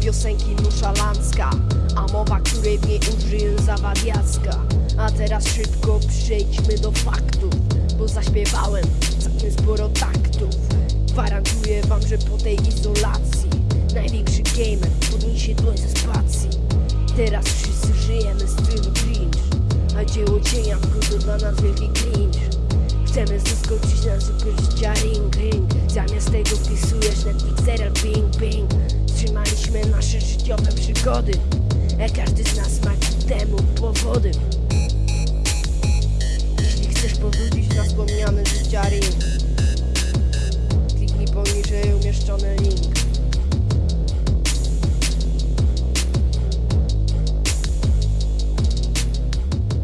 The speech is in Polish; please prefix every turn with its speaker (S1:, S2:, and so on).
S1: piosenki nonszalancka A mowa, której w niej użyję zawadiacka. A teraz szybko przejdźmy do faktów Bo zaśpiewałem całkiem sporo taktów. Gwarantuję wam, że po tej izolacji Największy gamer podniesie dłoń ze spacji. Teraz wszyscy żyjemy w stylu cringe A dzieło cienia to dla nas wielki cringe. Chcemy zaskoczyć na super życia ring ring. Zamiast tego wpisujesz Netflix serial bing bing. nasze przygody. A każdy z nas ma temu powody